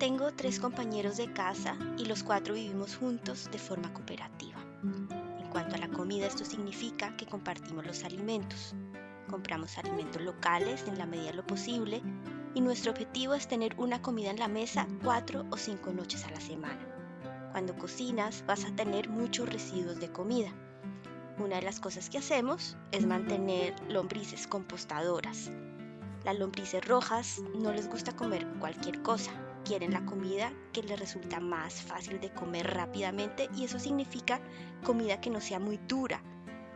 Tengo tres compañeros de casa y los cuatro vivimos juntos de forma cooperativa. En cuanto a la comida, esto significa que compartimos los alimentos. Compramos alimentos locales en la medida de lo posible y nuestro objetivo es tener una comida en la mesa cuatro o cinco noches a la semana. Cuando cocinas vas a tener muchos residuos de comida. Una de las cosas que hacemos es mantener lombrices compostadoras. Las lombrices rojas no les gusta comer cualquier cosa, quieren la comida que les resulta más fácil de comer rápidamente y eso significa comida que no sea muy dura,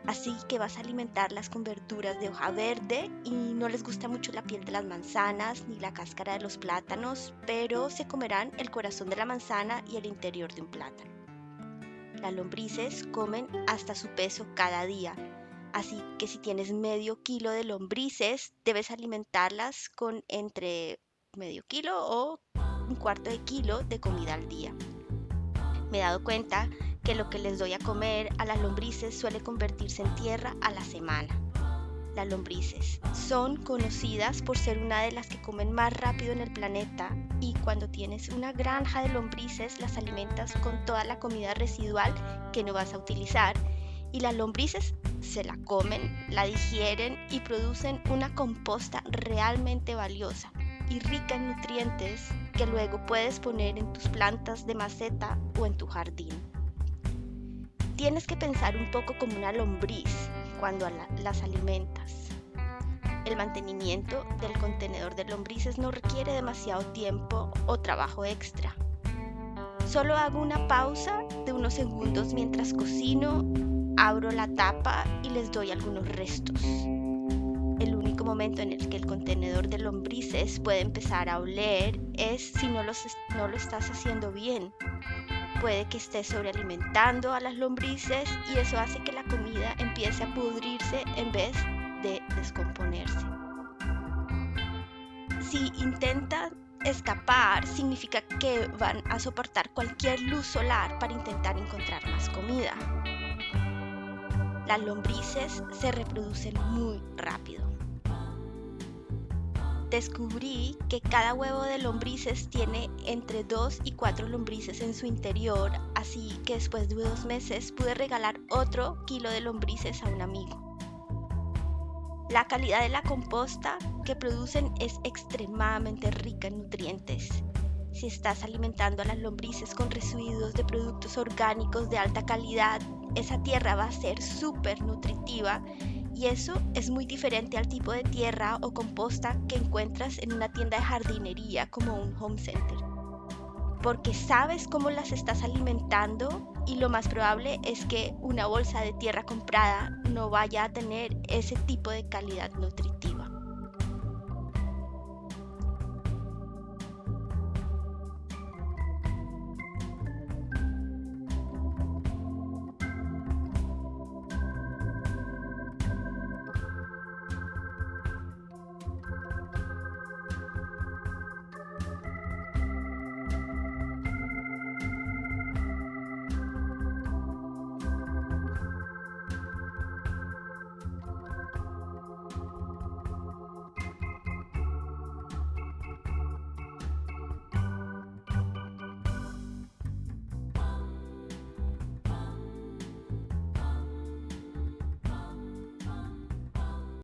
Así que vas a alimentarlas con verduras de hoja verde y no les gusta mucho la piel de las manzanas ni la cáscara de los plátanos, pero se comerán el corazón de la manzana y el interior de un plátano. Las lombrices comen hasta su peso cada día, así que si tienes medio kilo de lombrices, debes alimentarlas con entre medio kilo o un cuarto de kilo de comida al día. Me he dado cuenta que lo que les doy a comer a las lombrices suele convertirse en tierra a la semana. Las lombrices son conocidas por ser una de las que comen más rápido en el planeta y cuando tienes una granja de lombrices las alimentas con toda la comida residual que no vas a utilizar y las lombrices se la comen, la digieren y producen una composta realmente valiosa y rica en nutrientes que luego puedes poner en tus plantas de maceta o en tu jardín. Tienes que pensar un poco como una lombriz cuando las alimentas. El mantenimiento del contenedor de lombrices no requiere demasiado tiempo o trabajo extra. Solo hago una pausa de unos segundos mientras cocino, abro la tapa y les doy algunos restos. Único momento en el que el contenedor de lombrices puede empezar a oler es si no, no lo estás haciendo bien puede que esté sobrealimentando a las lombrices y eso hace que la comida empiece a pudrirse en vez de descomponerse. Si intentan escapar, significa que van a soportar cualquier luz solar para intentar encontrar más comida. Las lombrices se reproducen muy rápido descubrí que cada huevo de lombrices tiene entre 2 y 4 lombrices en su interior, así que después de dos meses pude regalar otro kilo de lombrices a un amigo. La calidad de la composta que producen es extremadamente rica en nutrientes. Si estás alimentando a las lombrices con residuos de productos orgánicos de alta calidad, esa tierra va a ser súper nutritiva y eso es muy diferente al tipo de tierra o composta que encuentras en una tienda de jardinería como un home center. Porque sabes cómo las estás alimentando y lo más probable es que una bolsa de tierra comprada no vaya a tener ese tipo de calidad nutritiva.